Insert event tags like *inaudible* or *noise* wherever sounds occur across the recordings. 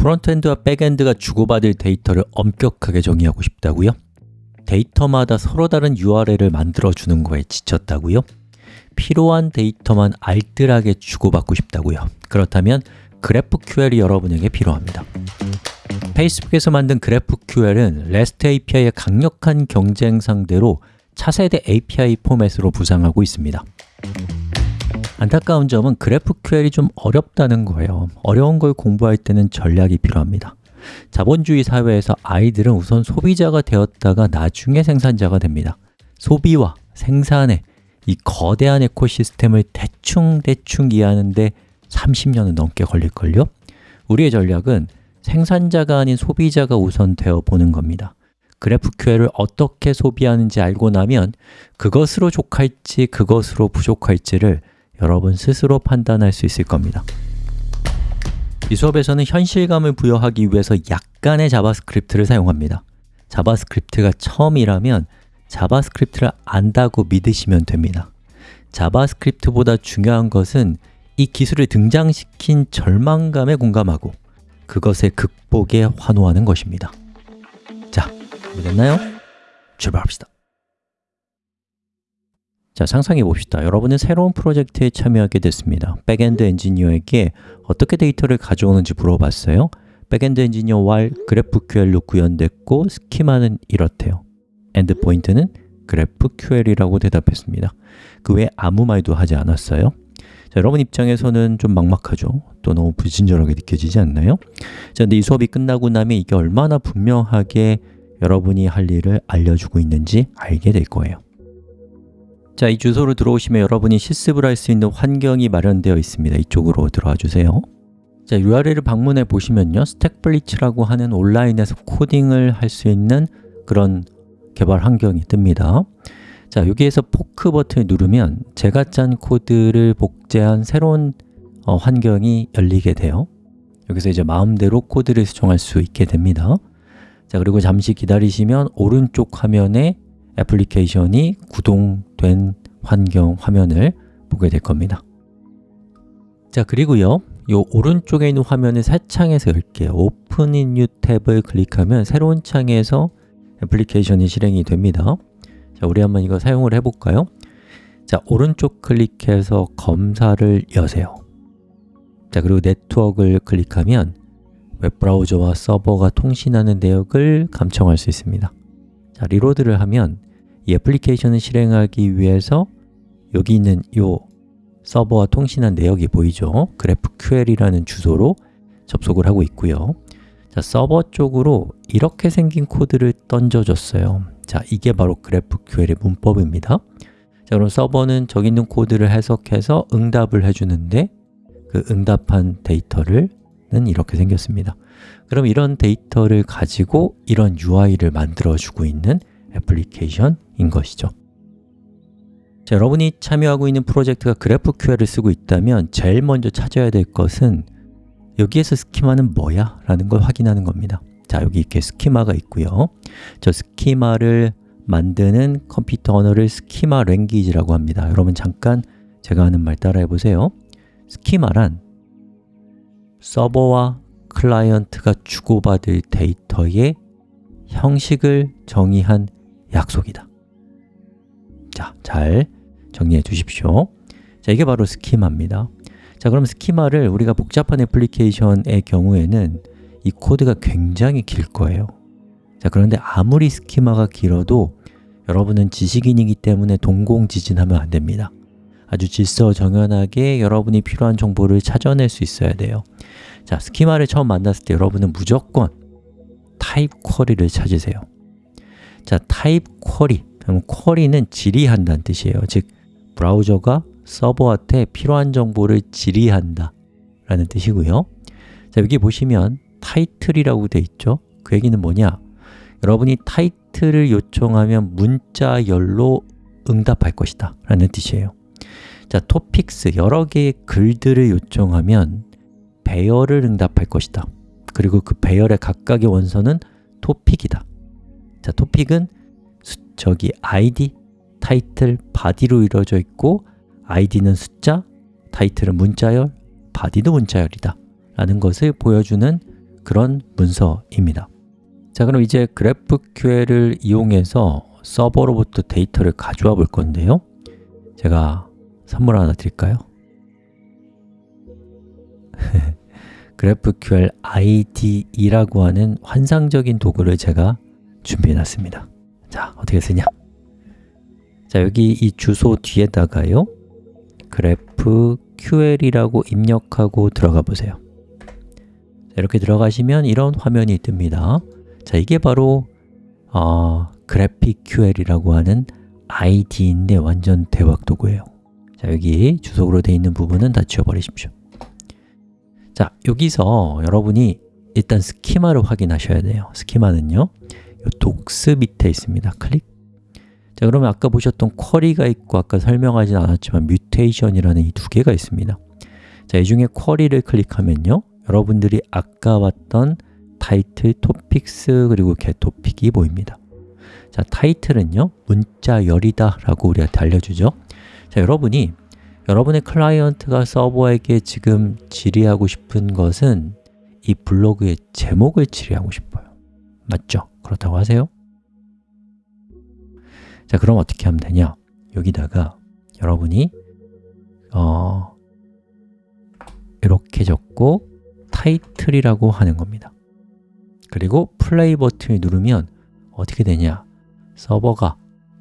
frontend와 backend가 주고받을 데이터를 엄격하게 정의하고 싶다고요? 데이터마다 서로 다른 URL을 만들어주는 거에 지쳤다고요? 필요한 데이터만 알뜰하게 주고받고 싶다고요? 그렇다면 GraphQL이 여러분에게 필요합니다 페이스북에서 만든 GraphQL은 REST API의 강력한 경쟁 상대로 차세대 API 포맷으로 부상하고 있습니다 안타까운 점은 GraphQL이 좀 어렵다는 거예요. 어려운 걸 공부할 때는 전략이 필요합니다. 자본주의 사회에서 아이들은 우선 소비자가 되었다가 나중에 생산자가 됩니다. 소비와 생산의 이 거대한 에코시스템을 대충대충 이해하는데 30년은 넘게 걸릴걸요? 우리의 전략은 생산자가 아닌 소비자가 우선 되어 보는 겁니다. GraphQL을 어떻게 소비하는지 알고 나면 그것으로 족할지 그것으로 부족할지를 여러분 스스로 판단할 수 있을 겁니다. 이 수업에서는 현실감을 부여하기 위해서 약간의 JavaScript를 사용합니다. JavaScript가 처음이라면 JavaScript를 안다고 믿으시면 됩니다. JavaScript보다 중요한 것은 이 기술을 등장시킨 절망감에 공감하고 그것의 극복에 환호하는 것입니다. 자, 준비됐나요? 출발합시다 자, 상상해 봅시다. 여러분은 새로운 프로젝트에 참여하게 됐습니다. backend 엔지니어에게 어떻게 데이터를 가져오는지 물어봤어요. backend 엔지니어 while GraphQL로 구현됐고 schema는 이렇대요. endpoint는 GraphQL이라고 대답했습니다. 그 외에 아무 말도 하지 않았어요. 자, 여러분 입장에서는 좀 막막하죠? 또 너무 불친절하게 느껴지지 않나요? 자, 근데 이 수업이 끝나고 나면 이게 얼마나 분명하게 여러분이 할 일을 알려주고 있는지 알게 될 거예요. 자, 이 주소로 들어오시면 여러분이 실습을 할 수 있는 환경이 마련되어 있습니다. 이쪽으로 들어와 주세요. 자, URL을 방문해 보시면요. 스택블리츠라고 하는 온라인에서 코딩을 할 수 있는 그런 개발 환경이 뜹니다. 자, 여기에서 포크 버튼을 누르면 제가 짠 코드를 복제한 새로운 어, 환경이 열리게 돼요. 여기서 이제 마음대로 코드를 수정할 수 있게 됩니다. 자, 그리고 잠시 기다리시면 오른쪽 화면에 애플리케이션이 구동 된 환경 화면을 보게 될 겁니다. 자 그리고요. 이 오른쪽에 있는 화면을 새 창에서 열게요. Open in New 탭을 클릭하면 새로운 창에서 애플리케이션이 실행이 됩니다. 자, 우리 한번 이거 사용을 해볼까요? 자, 오른쪽 클릭해서 검사를 여세요. 자, 그리고 네트워크를 클릭하면 웹브라우저와 서버가 통신하는 내역을 감청할 수 있습니다. 자, reload를 하면 이 애플리케이션을 실행하기 위해서 여기 있는 이 서버와 통신한 내역이 보이죠? GraphQL이라는 주소로 접속을 하고 있고요. 자, 서버 쪽으로 이렇게 생긴 코드를 던져줬어요. 자, 이게 바로 GraphQL의 문법입니다. 자, 그럼 서버는 저기 있는 코드를 해석해서 응답을 해주는데 그 응답한 데이터를 는 이렇게 생겼습니다. 그럼 이런 데이터를 가지고 이런 UI를 만들어주고 있는 애플리케이션 인 것이죠. 자, 여러분이 참여하고 있는 프로젝트가 GraphQL을 쓰고 있다면 제일 먼저 찾아야 될 것은 여기에서 schema는 뭐야? 라는 걸 확인하는 겁니다. 자, 여기 이렇게 schema가 있고요. 저 schema를 만드는 컴퓨터 언어를 schema language라고 합니다. 여러분 잠깐 제가 하는 말 따라해 보세요. schema란 서버와 클라이언트가 주고받을 데이터의 형식을 정의한 약속이다 자, 잘 정리해 주십시오. 자, 이게 바로 schema입니다. 자, 그럼 schema를 우리가 복잡한 애플리케이션의 경우에는 이 코드가 굉장히 길 거예요. 자, 그런데 아무리 schema가 길어도 여러분은 지식인이기 때문에 동공지진하면 안 됩니다. 아주 질서정연하게 여러분이 필요한 정보를 찾아낼 수 있어야 돼요. 자, schema를 처음 만났을 때 여러분은 무조건 type query를 찾으세요. 자, type query 그럼 query는 질의한다는 뜻이에요. 즉, 브라우저가 서버한테 필요한 정보를 질의한다 라는 뜻이고요. 자, 여기 보시면 title이라고 되어 있죠. 그 얘기는 뭐냐? 여러분이 타이틀을 요청하면 문자열로 응답할 것이다 라는 뜻이에요. 자, 토픽스, 여러 개의 글들을 요청하면 배열을 응답할 것이다. 그리고 그 배열의 각각의 원서는 토픽이다. 자, 토픽은 수, 저기 id, 타이틀, 바디로 이루어져 있고 id는 숫자, 타이틀은 문자열, 바디도 문자열이다 라는 것을 보여주는 그런 문서입니다. 자 그럼 이제 GraphQL을 이용해서 서버로부터 데이터를 가져와 볼 건데요. 제가 선물 하나 드릴까요? *laughs* GraphQL IDE라고 하는 환상적인 도구를 제가 준비해 놨습니다 자, 어떻게 쓰냐? 자, 여기 이 주소 뒤에다가요. GraphQL이라고 입력하고 들어가 보세요. 자, 이렇게 들어가시면 이런 화면이 뜹니다. 자, 이게 바로 어, GraphQL이라고 하는 ID인데 완전 대박 도구예요. 자, 여기 주석으로 되어 있는 부분은 다 지워버리십시오. 자, 여기서 여러분이 일단 스키마를 확인하셔야 돼요. 스키마는요 독스 밑에 있습니다. 클릭. 자, 그러면 아까 보셨던 query가 있고 아까 설명하진 않았지만 mutation이라는 이 두 개가 있습니다. 자, 이 중에 query를 클릭하면요. 여러분들이 아까 봤던 title, topics, 그리고 getTopic이 보입니다. 자, title은요. 문자열이다 라고 우리한테 알려주죠. 자, 여러분이 여러분의 클라이언트가 서버에게 지금 질의하고 싶은 것은 이 블로그의 제목을 질의하고 싶어요. 맞죠? 그렇다고 하세요? 자, 그럼 어떻게 하면 되냐? 여기다가 여러분이 어, 이렇게 적고 타이틀이라고 하는 겁니다 그리고 플레이 버튼을 누르면 어떻게 되냐? 서버가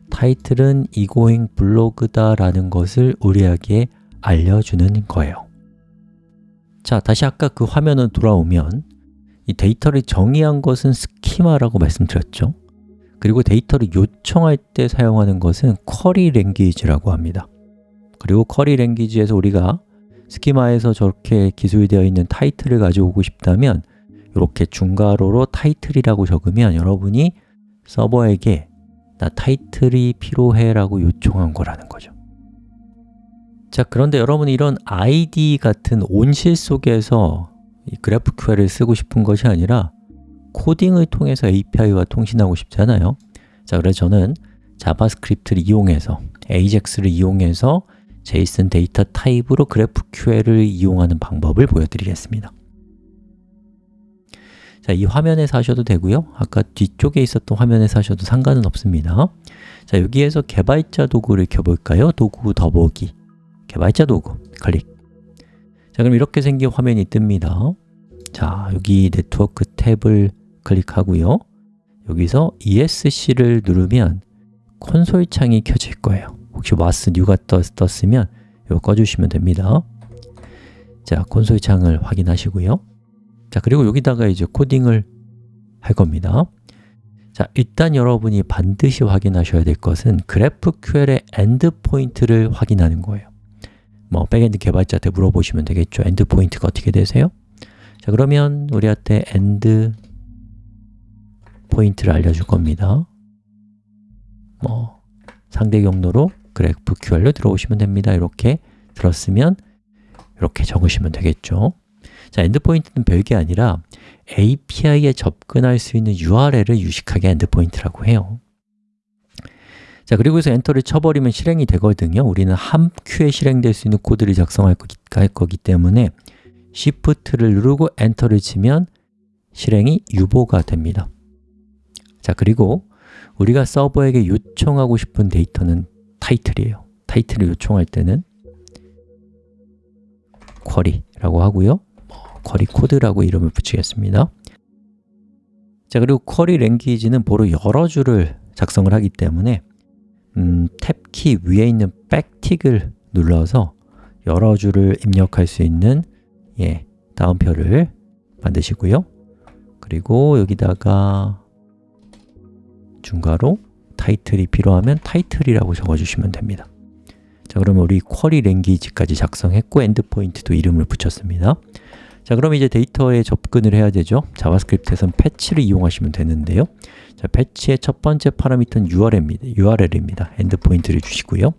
타이틀은 이고잉 블로그다 라는 것을 우리에게 알려주는 거예요 자, 다시 아까 그 화면으로 돌아오면 이 데이터를 정의한 것은 스키마라고 말씀드렸죠. 그리고 데이터를 요청할 때 사용하는 것은 query language라고 합니다. 그리고 query language에서 우리가 스키마에서 저렇게 기술되어 있는 타이틀을 가져오고 싶다면 이렇게 중괄호로 타이틀이라고 적으면 여러분이 서버에게 나 타이틀이 필요해 라고 요청한 거라는 거죠. 자, 그런데 여러분이 이런 IDE 같은 온실 속에서 이 GraphQL을 쓰고 싶은 것이 아니라 코딩을 통해서 API와 통신하고 싶잖아요. 자, 그래서 저는 JavaScript를 이용해서 AJAX를 이용해서 JSON 데이터 타입으로 GraphQL을 이용하는 방법을 보여드리겠습니다. 자, 이 화면에서 하셔도 되고요. 아까 뒤쪽에 있었던 화면에서 하셔도 상관은 없습니다. 자, 여기에서 개발자 도구를 켜볼까요? 도구 더보기. 개발자 도구. 클릭 자, 그럼 이렇게 생긴 화면이 뜹니다. 자, 여기 네트워크 탭을 클릭하고요. 여기서 ESC를 누르면 콘솔 창이 켜질 거예요. 혹시 was new가 떴, 으면 이거 꺼주시면 됩니다. 자, 콘솔 창을 확인하시고요. 자, 그리고 여기다가 이제 코딩을 할 겁니다. 자, 일단 여러분이 반드시 확인하셔야 될 것은 GraphQL의 endpoint를 확인하는 거예요 뭐 backend 개발자한테 물어보시면 되겠죠. endpoint가 어떻게 되세요? 자, 그러면 우리한테 endpoint를 알려줄 겁니다. 뭐 상대 경로로 GraphQL로 들어오시면 됩니다. 이렇게 들었으면 이렇게 적으시면 되겠죠. 자, endpoint는 별게 아니라 API에 접근할 수 있는 URL을 유식하게 endpoint라고 해요 자, 그리고 해서 엔터를 쳐버리면 실행이 되거든요. 우리는 한 큐에 실행될 수 있는 코드를 작성할 거기, 거기 때문에 Shift를 누르고 엔터를 치면 실행이 유보가 됩니다. 자, 그리고 우리가 서버에게 요청하고 싶은 데이터는 타이틀이에요. 타이틀을 요청할 때는 query라고 하고요. 쿼리 코드라고 이름을 붙이겠습니다. 자 그리고 쿼리 랭귀지는 보로 여러 줄을 작성을 하기 때문에 음, 탭키 위에 있는 백틱을 눌러서 여러 줄을 입력할 수 있는 예, 다음표를 만드시고요. 그리고 여기다가 중괄호 타이틀이 필요하면 타이틀이라고 적어주시면 됩니다. 자 그러면 우리 query language까지 작성했고 endpoint도 이름을 붙였습니다 자, 그럼 이제 데이터에 접근을 해야 되죠. JavaScript에서는 fetch를 이용하시면 되는데요. 자, fetch의 첫 번째 파라미터는 URL입니다. URL입니다. endpoint를 주시고요.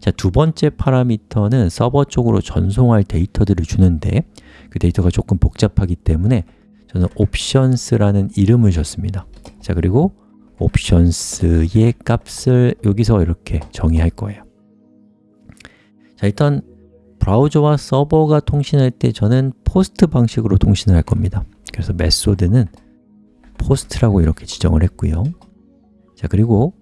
자, 두 번째 파라미터는 서버 쪽으로 전송할 데이터들을 주는데 그 데이터가 조금 복잡하기 때문에 저는 options라는 이름을 줬습니다. 자, 그리고 options의 값을 여기서 이렇게 정의할 거예요. 자, 일단 브라우저와 서버가 통신할 때 저는 POST 방식으로 통신을 할 겁니다. 그래서 method는 POST라고 이렇게 지정을 했고요. 자 그리고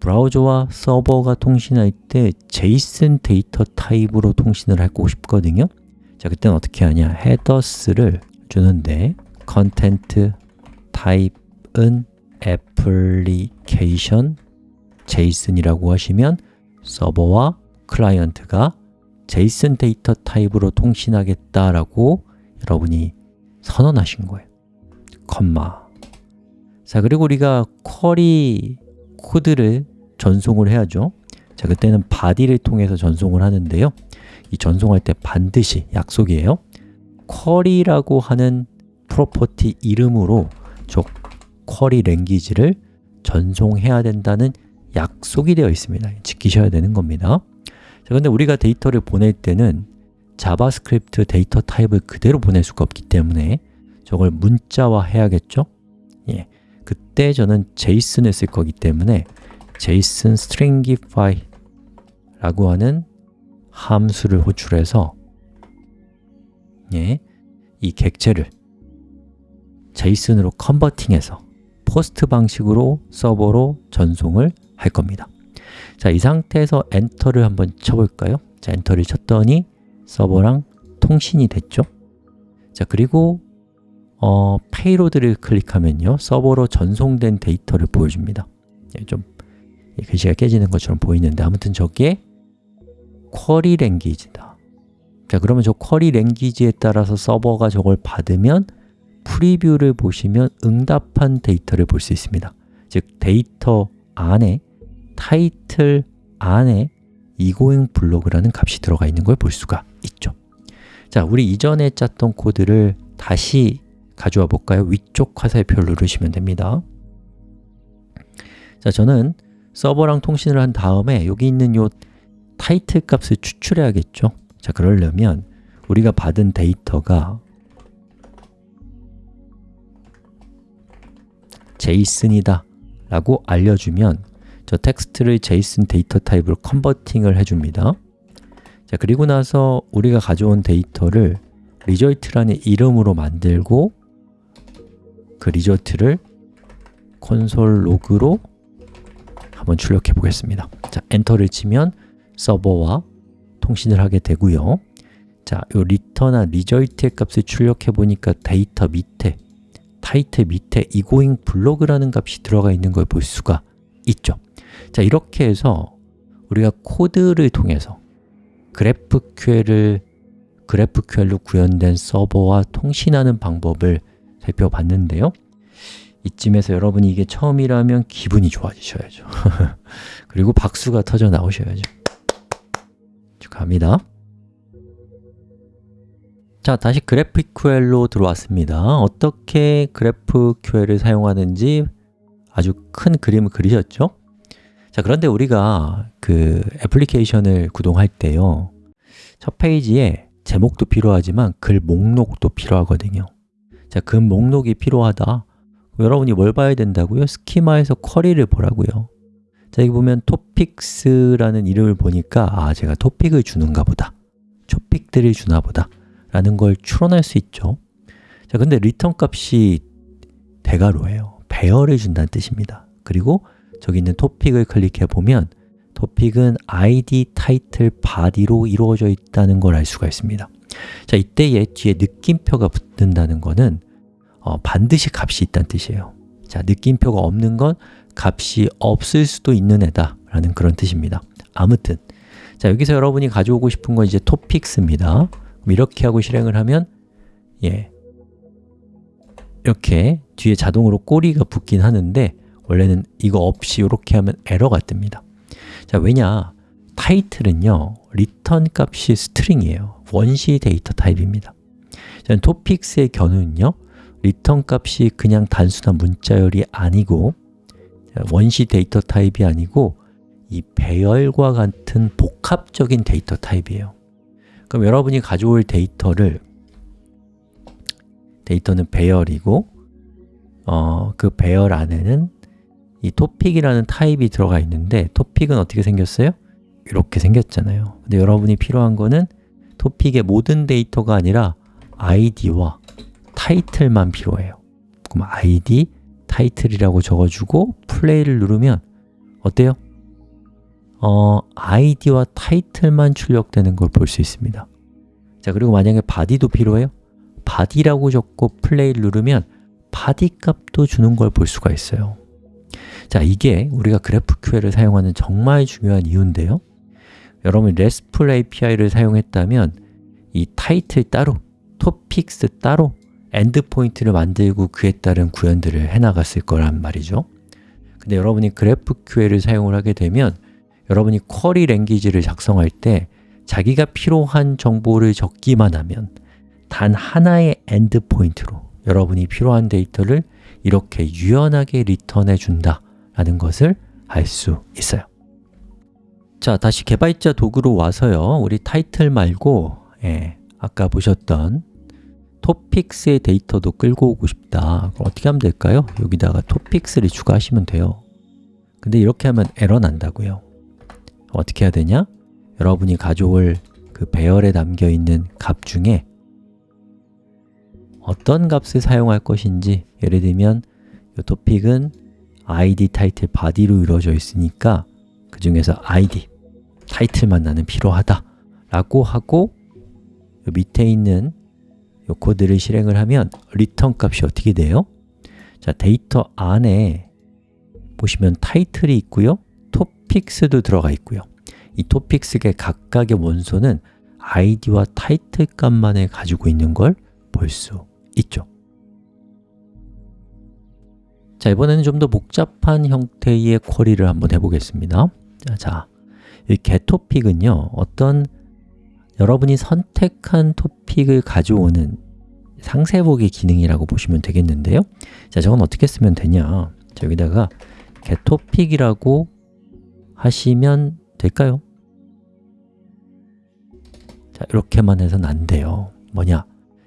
브라우저와 서버가 통신할 때 JSON 데이터 타입으로 통신을 하고 싶거든요. 자, 그때는 어떻게 하냐? headers를 주는데 content type은 application JSON이라고 하시면 서버와 클라이언트가 JSON 데이터 타입으로 통신하겠다라고 여러분이 선언하신 거예요. 컴마. 자, 그리고 우리가 query 코드를 전송을 해야죠. 자, 그때는 body를 통해서 전송을 하는데요. 이 전송할 때 반드시 약속이에요. query라고 하는 property 이름으로 저 query language를 전송해야 된다는 약속이 되어 있습니다. 지키셔야 되는 겁니다 자, 근데 우리가 데이터를 보낼 때는 JavaScript 데이터 타입을 그대로 보낼 수가 없기 때문에 저걸 문자화 해야겠죠? 예, 그때 저는 JSON을 쓸 거기 때문에 JSON stringify 라고 하는 함수를 호출해서 예, 이 객체를 JSON으로 converting해서 POST 방식으로 서버로 전송을 할 겁니다 자, 이 상태에서 엔터를 한번 쳐볼까요? 자, 엔터를 쳤더니 서버랑 통신이 됐죠? 자, 그리고 어, payload를 클릭하면요 서버로 전송된 데이터를 보여줍니다 예, 좀 글씨가 깨지는 것처럼 보이는데 아무튼 저게 query language다 자 그러면 저 query language에 따라서 서버가 저걸 받으면 preview를 보시면 응답한 데이터를 볼 수 있습니다 즉 데이터 안에 타이틀 안에 egoing 블로그라는 값이 들어가 있는 걸 볼 수가 있죠. 자, 우리 이전에 짰던 코드를 다시 가져와 볼까요? 위쪽 화살표 누르시면 됩니다. 자, 저는 서버랑 통신을 한 다음에 여기 있는 요 타이틀 값을 추출해야겠죠? 자, 그러려면 우리가 받은 데이터가 JSON이다 라고 알려주면 저 텍스트를 JSON 데이터 타입으로 converting을 해줍니다. 자 그리고 나서 우리가 가져온 데이터를 result라는 이름으로 만들고 그 result를 console log로 한번 출력해 보겠습니다. 자, 엔터를 치면 서버와 통신을 하게 되고요. 자, 요 return한 result의 값을 출력해 보니까 데이터 밑에 타이틀 밑에 egoing 블로그라는 값이 들어가 있는 걸 볼 수가 있죠 자, 이렇게 해서 우리가 코드를 통해서 GraphQL을 GraphQL로 구현된 서버와 통신하는 방법을 살펴봤는데요. 이쯤에서 여러분이 이게 처음이라면 기분이 좋아지셔야죠. *laughs* 그리고 박수가 터져 나오셔야죠. 축하합니다. 자, 다시 GraphQL로 들어왔습니다. 어떻게 GraphQL을 사용하는지 아주 큰 그림을 그리셨죠? 자, 그런데 우리가 그 애플리케이션을 구동할 때요 첫 페이지에 제목도 필요하지만 글 목록도 필요하거든요. 자, 글 목록이 필요하다. 여러분이 뭘 봐야 된다고요? schema에서 query를 보라고요. 자, 여기 보면 topics라는 이름을 보니까 아, 제가 토픽을 주는가 보다. 토픽들을 주나 보다. 라는 걸 추론할 수 있죠. 자, 근데 리턴 값이 대괄호예요. 배열을 준다는 뜻입니다. 그리고 저기 있는 토픽을 클릭해 보면 토픽은 id, 타이틀, body로 이루어져 있다는 걸 알 수가 있습니다. 자, 이때에 뒤에 느낌표가 붙는다는 것은 어, 반드시 값이 있다는 뜻이에요. 자, 느낌표가 없는 건 값이 없을 수도 있는 애다 라는 그런 뜻입니다. 아무튼 자, 여기서 여러분이 가져오고 싶은 건 이제 토픽스입니다. 이렇게 하고 실행을 하면 예. 이렇게 뒤에 자동으로 꼬리가 붙긴 하는데 원래는 이거 없이 이렇게 하면 에러가 뜹니다. 자, 왜냐? 타이틀은요 리턴 값이 string이에요. 원시 데이터 타입입니다. 자, topics의 경우는요 리턴 값이 그냥 단순한 문자열이 아니고 원시 데이터 타입이 아니고 이 배열과 같은 복합적인 데이터 타입이에요. 그럼 여러분이 가져올 데이터를 데이터는 배열이고 어, 그 배열 안에는 이 토픽이라는 타입이 들어가 있는데 토픽은 어떻게 생겼어요? 이렇게 생겼잖아요 근데 여러분이 필요한 거는 토픽의 모든 데이터가 아니라 id와 타이틀만 필요해요 그럼 id, 타이틀이라고 적어주고 플레이를 누르면 어때요? 어, id와 타이틀만 출력되는 걸 볼 수 있습니다 자 그리고 만약에 body도 필요해요? body라고 적고 플레이를 누르면 body 값도 주는 걸 볼 수가 있어요 자, 이게 우리가 GraphQL을 사용하는 정말 중요한 이유인데요. 여러분 RESTful API를 사용했다면 이 타이틀 따로, topics 따로 endpoint를 만들고 그에 따른 구현들을 해나갔을 거란 말이죠. 근데 여러분이 GraphQL을 사용을 하게 되면 여러분이 query language를 작성할 때 자기가 필요한 정보를 적기만 하면 단 하나의 endpoint로 여러분이 필요한 데이터를 이렇게 유연하게 리턴해 준다 라는 것을 알 수 있어요. 자, 다시 개발자 도구로 와서요. 우리 타이틀 말고 예, 아까 보셨던 topics의 데이터도 끌고 오고 싶다. 그럼 어떻게 하면 될까요? 여기다가 topics를 추가하시면 돼요. 근데 이렇게 하면 에러 난다고요. 어떻게 해야 되냐? 여러분이 가져올 그 배열에 담겨 있는 값 중에 어떤 값을 사용할 것인지 예를 들면 이 토픽은 id, 타이틀, body로 이루어져 있으니까 그 중에서 id, 타이틀만 나는 필요하다 라고 하고 밑에 있는 이 코드를 실행을 하면 리턴 값이 어떻게 돼요? 자, 데이터 안에 보시면 타이틀이 있고요. 토픽스도 들어가 있고요. 이 토픽스의 각각의 원소는 id와 타이틀 값만을 가지고 있는 걸 볼 수 있죠 자, 이번에는 좀 더 복잡한 형태의 쿼리를 한번 해보겠습니다. 자, 이 getTopic은요 어떤 여러분이 선택한 토픽을 가져오는 상세보기 기능이라고 보시면 되겠는데요. 자, 저건 어떻게 쓰면 되냐? 자, 여기다가 getTopic이라고 하시면 될까요? 자, 이렇게만 해서는 안 돼요. 뭐냐?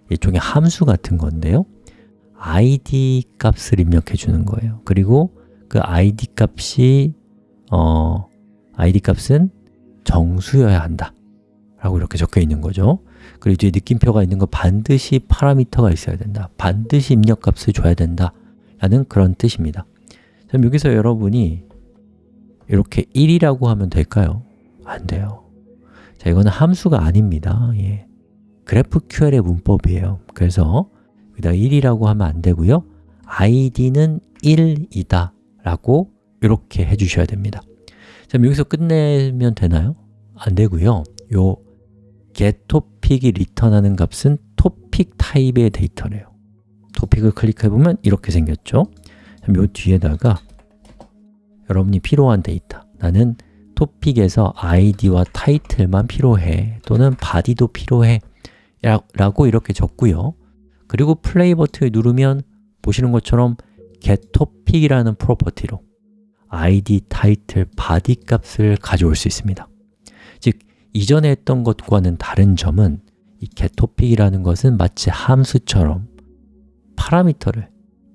일종의 함수 같은 건데요 id 값을 입력해 주는 거예요. 그리고 그 id 값이 어, id 값은 정수여야 한다. 라고 이렇게 적혀 있는 거죠. 그리고 뒤에 느낌표가 있는 거 반드시 파라미터가 있어야 된다. 반드시 입력 값을 줘야 된다. 라는 그런 뜻입니다. 그럼 여기서 여러분이 이렇게 1이라고 하면 될까요? 안 돼요. 자, 이거는 함수가 아닙니다. 예. GraphQL의 문법이에요. 그래서 여기다 1이라고 하면 안 되고요. id는 1이다 라고 이렇게 해주셔야 됩니다. 자, 여기서 끝내면 되나요? 안 되고요. 요 getTopic이 리턴하는 값은 토픽 타입의 데이터래요. 토픽을 클릭해보면 이렇게 생겼죠. 요 뒤에다가 여러분이 필요한 데이터 나는 토픽에서 id와 타이틀만 필요해 또는 body도 필요해 라고 이렇게 적고요 그리고 플레이 버튼을 누르면 보시는 것처럼 getTopic이라는 프로퍼티로 id, 타이틀, body 값을 가져올 수 있습니다. 즉, 이전에 했던 것과는 다른 점은 이 getTopic이라는 것은 마치 함수처럼 파라미터를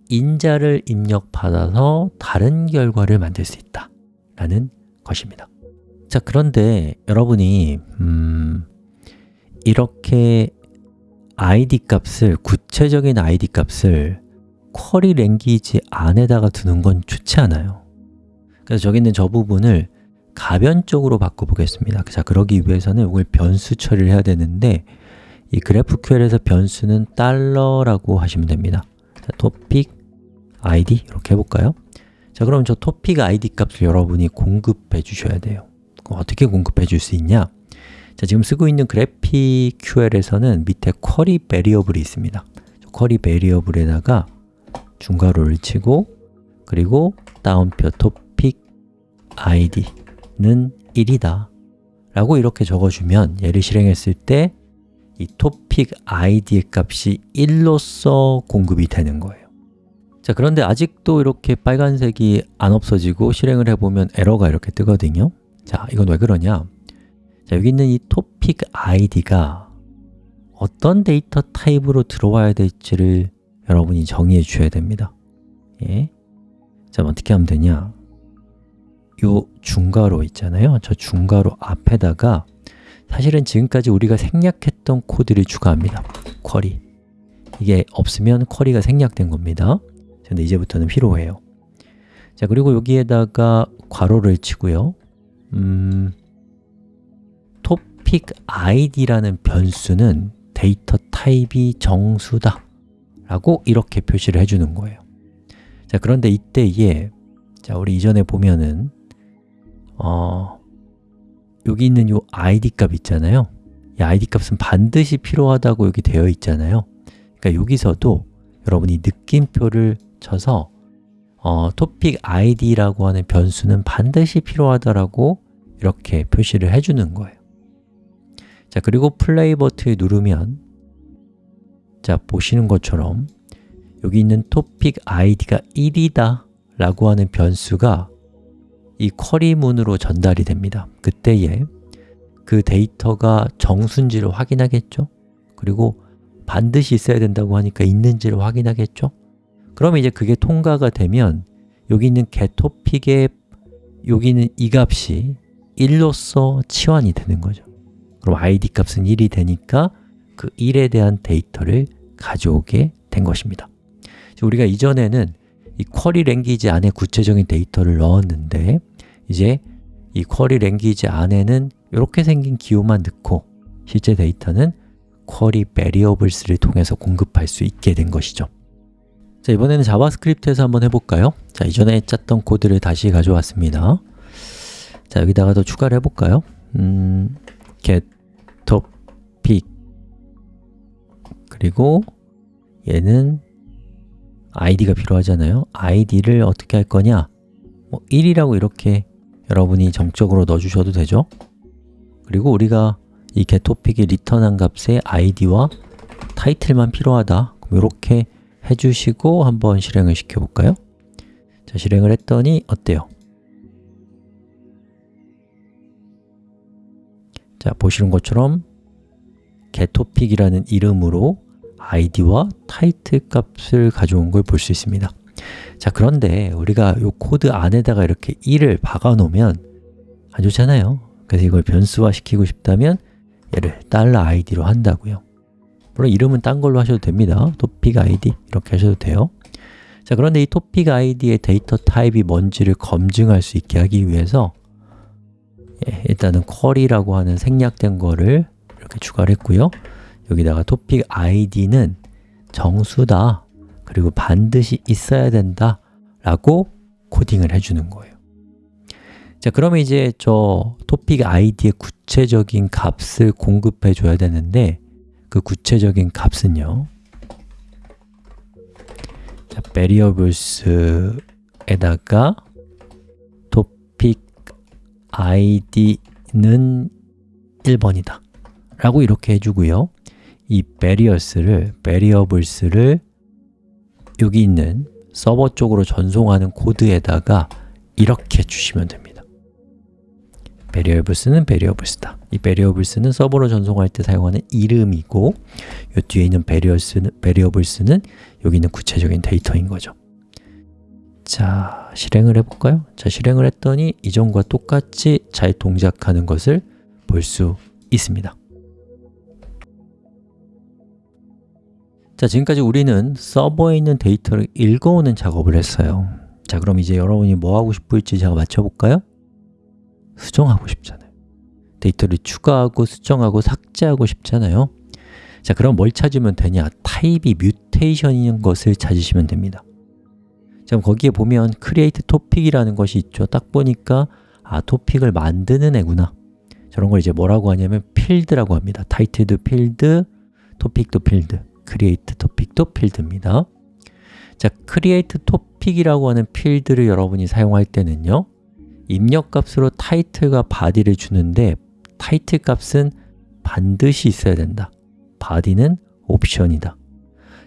인자를 입력받아서 다른 결과를 만들 수 있다 라는 것입니다. 자, 그런데 여러분이 음, 이렇게 id 값을, 구체적인 id 값을 쿼리 랭귀지 안에다가 두는 건 좋지 않아요 그래서 저기 있는 저 부분을 가변적으로 바꿔보겠습니다 자, 그러기 위해서는 이걸 변수 처리를 해야 되는데 이 GraphQL에서 변수는 달러라고 하시면 됩니다 자, topic id 이렇게 해볼까요? 자, 그럼 저 topic id 값을 여러분이 공급해 주셔야 돼요 어떻게 공급해 줄 수 있냐? 자, 지금 쓰고 있는 GraphQL에서는 밑에 쿼리 베리어블이 있습니다. 쿼리 베리어블에다가 중괄호를 치고 그리고 다운표 topic id는 1이다 라고 이렇게 적어주면 얘를 실행했을 때이 topic id의 값이 1로서 공급이 되는 거예요. 자, 그런데 아직도 이렇게 빨간색이 안 없어지고 실행을 해보면 에러가 이렇게 뜨거든요. 자, 이건 왜 그러냐? 자, 여기 있는 이 topic id가 어떤 데이터 타입으로 들어와야 될지를 여러분이 정의해 주셔야 됩니다. 예. 자, 어떻게 하면 되냐? 요 중괄호 있잖아요. 저 중괄호 앞에다가 사실은 지금까지 우리가 생략했던 코드를 추가합니다. 쿼리. 이게 없으면 쿼리가 생략된 겁니다. 근데 이제부터는 필요해요. 자 그리고 여기에다가 괄호를 치고요. 음, topic id라는 변수는 데이터 타입이 정수다 라고 이렇게 표시를 해주는 거예요. 자 그런데 이때에 자 우리 이전에 보면은 어, 여기 있는 이 id 값 있잖아요. 이 id 값은 반드시 필요하다고 여기 되어 있잖아요. 그러니까 여기서도 여러분이 느낌표를 쳐서 어, topic id라고 하는 변수는 반드시 필요하다라고 이렇게 표시를 해주는 거예요 자 그리고 플레이 버튼을 누르면 자 보시는 것처럼 여기 있는 topic id가 1이다 라고 하는 변수가 이 쿼리문으로 전달이 됩니다. 그때에 그 데이터가 정수인지를 확인하겠죠? 그리고 반드시 있어야 된다고 하니까 있는지를 확인하겠죠? 그러면 이제 그게 통과가 되면 여기 있는 getTopic에 여기 있는 이 값이 1로서 치환이 되는 거죠 그럼 id 값은 1이 되니까 그 1에 대한 데이터를 가져오게 된 것입니다 우리가 이전에는 이 쿼리 랭귀지 안에 구체적인 데이터를 넣었는데 이제 이 query language 안에는 이렇게 생긴 기호만 넣고 실제 데이터는 query variables를 통해서 공급할 수 있게 된 것이죠 자, 이번에는 JavaScript에서 한번 해볼까요? 자, 이전에 짰던 코드를 다시 가져왔습니다 자, 여기다가 더 추가를 해볼까요? 음, get topic. 그리고 얘는 id가 필요하잖아요. id를 어떻게 할 거냐? 뭐 1이라고 이렇게 여러분이 정적으로 넣어주셔도 되죠. 그리고 우리가 이 getTopic이 리턴한 값의 id와 타이틀만 필요하다. 이렇게 해주시고 한번 실행을 시켜볼까요? 자, 실행을 했더니 어때요? 자, 보시는 것처럼 getTopic이라는 이름으로 id와 타이틀 값을 가져온 걸 볼 수 있습니다. 자, 그런데 우리가 이 코드 안에다가 이렇게 1을 박아 놓으면 안 좋잖아요. 그래서 이걸 변수화 시키고 싶다면 얘를 $id로 한다고요. 물론 이름은 딴 걸로 하셔도 됩니다. topic id 이렇게 하셔도 돼요. 자, 그런데 이 topic id의 데이터 타입이 뭔지를 검증할 수 있게 하기 위해서 예, 일단은 쿼리라고 하는 생략된 거를 이렇게 추가를 했고요. 여기다가 topic id는 정수다 그리고 반드시 있어야 된다 라고 코딩을 해주는 거예요. 자, 그러면 이제 저 topic id의 구체적인 값을 공급해 줘야 되는데 그 구체적인 값은요. 자, variables에다가 id는 1번이다. 라고 이렇게 해주고요. 이 barriers를, variables를 여기 있는 서버 쪽으로 전송하는 코드에다가 이렇게 주시면 됩니다. variables는 variables다. 이 variables는 서버로 전송할 때 사용하는 이름이고 이 뒤에 있는 variables는, variables는 여기 있는 구체적인 데이터인 거죠 자, 실행을 해볼까요? 자, 실행을 했더니 이전과 똑같이 잘 동작하는 것을 볼 수 있습니다 자, 지금까지 우리는 서버에 있는 데이터를 읽어오는 작업을 했어요 자, 그럼 이제 여러분이 뭐 하고 싶을지 제가 맞춰볼까요? 수정하고 싶잖아요 데이터를 추가하고 수정하고 삭제하고 싶잖아요 자, 그럼 뭘 찾으면 되냐? 타입이 mutation인 것을 찾으시면 됩니다 자, 그럼 거기에 보면 create topic이라는 것이 있죠. 딱 보니까 아, 토픽을 만드는 애구나. 저런 걸 이제 뭐라고 하냐면 필드라고 합니다. 타이틀도 필드, 토픽도 필드 create topic도 필드입니다. 자, create topic이라고 하는 필드를 여러분이 사용할 때는요 입력 값으로 타이틀과 body를 주는데 타이틀 값은 반드시 있어야 된다. body는 옵션이다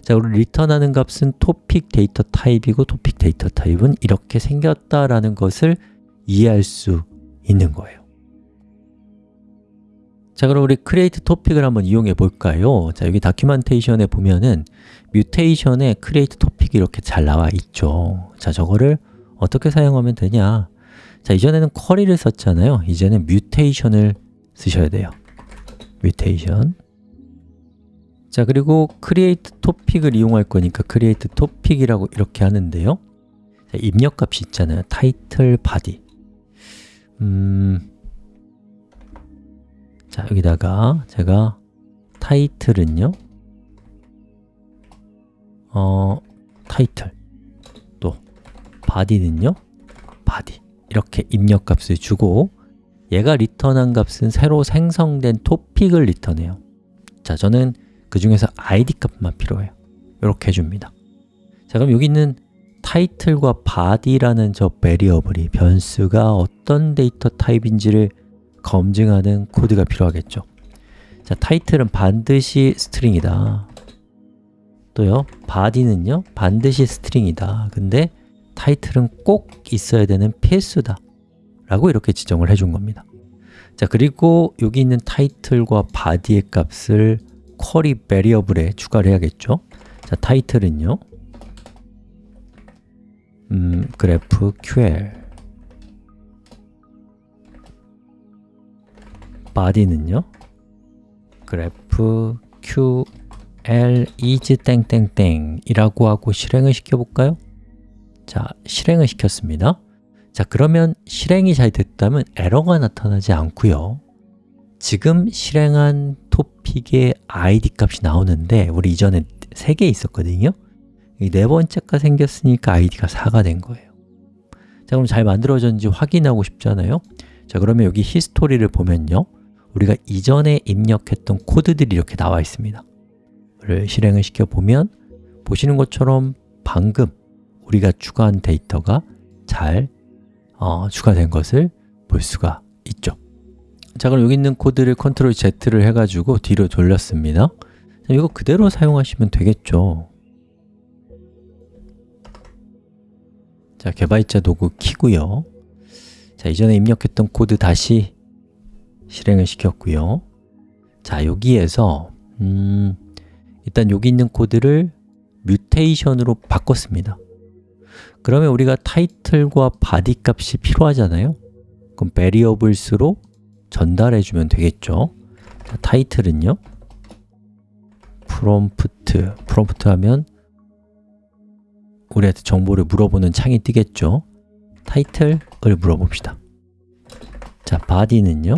자, 우리 리턴하는 값은 topic 데이터 타입이고 topic 데이터 타입은 이렇게 생겼다라는 것을 이해할 수 있는 거예요. 자, 그럼 우리 create topic을 한번 이용해 볼까요? 자, 여기 documentation에 보면은 mutation에 create topic 이렇게 잘 나와 있죠. 자, 저거를 어떻게 사용하면 되냐? 자, 이전에는 query를 썼잖아요. 이제는 mutation을 쓰셔야 돼요. 뮤테이션 자 그리고 create topic을 이용할 거니까 create topic이라고 이렇게 하는데요. 자, 입력값이 있잖아요. title, body. 음, 자 여기다가 제가 타이틀은요. 어, 타이틀 또 body는요. body. 이렇게 입력값을 주고 얘가 리턴한 값은 새로 생성된 토픽을 리턴해요. 자, 저는 그 중에서 id 값만 필요해요. 이렇게 해줍니다. 자, 그럼 여기 있는 타이틀과 body라는 저 variable이 변수가 어떤 데이터 타입인지를 검증하는 코드가 필요하겠죠. 자, 타이틀은 반드시 string이다. 또요, body는요, 반드시 string이다. 근데 타이틀은 꼭 있어야 되는 필수다. 라고 이렇게 지정을 해준 겁니다. 자 그리고 여기 있는 타이틀과 body의 값을 쿼리 베리어블에 추가를 해야겠죠? 자 타이틀은요? 음, 그래프 ql body는요? 그래프 ql is 땡땡땡 이라고 하고 실행을 시켜 볼까요? 자, 실행을 시켰습니다. 자, 그러면 실행이 잘 됐다면 에러가 나타나지 않고요 지금 실행한 토픽의 id 값이 나오는데 우리 이전에 3개 있었거든요. 이 네 번째가 생겼으니까 id가 4가 된 거예요. 자, 그럼 잘 만들어졌는지 확인하고 싶잖아요. 자, 그러면 여기 히스토리를 보면요. 우리가 이전에 입력했던 코드들이 이렇게 나와 있습니다. 를 실행을 시켜보면 보시는 것처럼 방금 우리가 추가한 데이터가 잘 어, 추가된 것을 볼 수가 있죠 자 그럼 여기 있는 코드를 컨트롤 Z를 해가지고 뒤로 돌렸습니다. 자, 이거 그대로 사용하시면 되겠죠? 자 개발자 도구 키고요. 자 이전에 입력했던 코드 다시 실행을 시켰고요. 자 여기에서 음, 일단 여기 있는 코드를 mutation으로 바꿨습니다. 그러면 우리가 타이틀과 body 값이 필요하잖아요? 그럼 variables로 전달해 주면 되겠죠? 자, 타이틀은요? 프롬프트, 프롬프트 하면 우리한테 정보를 물어보는 창이 뜨겠죠? 타이틀을 물어봅시다. 자, body는요?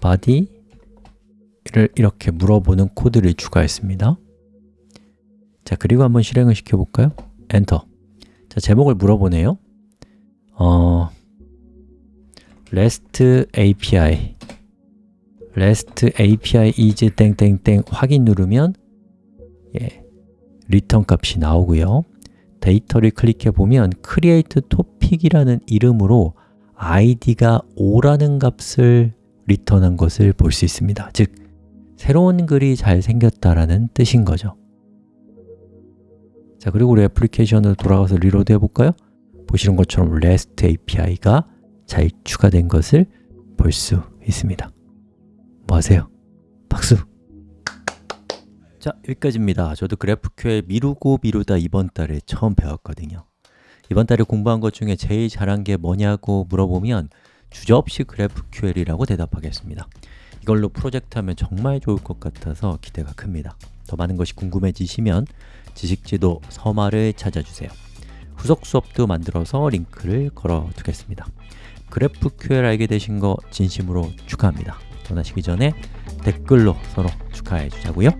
body를 이렇게 물어보는 코드를 추가했습니다. 자, 그리고 한번 실행을 시켜볼까요? 엔터 자, 제목을 물어보네요. 어, REST API REST API is 땡땡땡 확인 누르면 예, 리턴 값이 나오고요. 데이터를 클릭해 보면 create topic이라는 이름으로 id가 5라는 값을 리턴한 것을 볼 수 있습니다. 즉, 새로운 글이 잘 생겼다라는 뜻인 거죠 자, 그리고 우리 애플리케이션으로 돌아가서 reload 해볼까요? 보시는 것처럼 REST API가 잘 추가된 것을 볼 수 있습니다 뭐 하세요? 박수! 자, 여기까지입니다 저도 GraphQL 미루고 미루다 이번 달에 처음 배웠거든요 이번 달에 공부한 것 중에 제일 잘한 게 뭐냐고 물어보면 주저없이 GraphQL이라고 대답하겠습니다 이걸로 프로젝트 하면 정말 좋을 것 같아서 기대가 큽니다 더 많은 것이 궁금해지시면 지식지도 서마를 찾아주세요. 후속 수업도 만들어서 링크를 걸어 두겠습니다. GraphQL 알게 되신 거 진심으로 축하합니다. 떠나시기 전에 댓글로 서로 축하해 주자고요